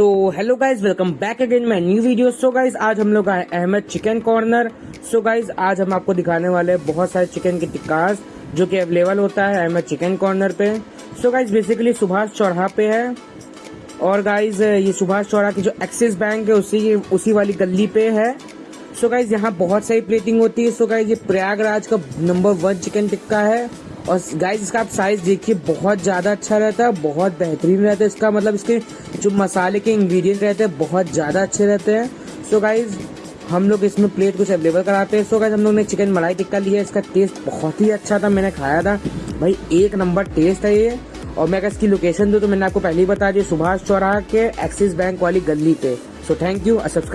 So hello guys welcome back again my new video so guys आज हम लोग आए Ahmad chicken corner so guys आज हम आपको दिखाने वाले हैं बहुत सारे चिकन के टिक्कास जो कि अवेलेबल होता है अहमद चिकन कॉर्नर पे। सो गाइज़ बेसिकली सुभाष चौराहा पे है। और गाइज़ ये सुभाष चौराहा की जो एक्सिस बैंक है, उसी उसी वाली गली पे है। सो गाइज़ यहाँ बहुत सारी प्लेटिंग होती है। सो गाइज़ ये प्रयागराज का नंबर वन चिकन टिक्का है। और गाइज़ इसका आप साइज़ देखिए, बहुत ज़्यादा अच्छा रहता है, बहुत बेहतरीन रहता है इसका। मतलब इसके जो मसाले के इंग्रेडिएंट रहते हैं, बहुत ज़्यादा अच्छे रहते हैं। सो गाइज़ हम लोग इसमें प्लेट कुछ अवेलेबल कराते हैं। सो गाइज़ हम लोग ने चिकन मलाई टिक्का लिया इसका टेस्ट बहुत ही अच्छा था, मैंने खाया था। भाई, एक नंबर टेस्ट है ये। और मैं अगर इसकी लोकेशन दूँ तो मैंने आपको पहले ही बता दिया, सुभाष चौराहा के एक्सिस बैंक वाली गली पे। So thank you subscribe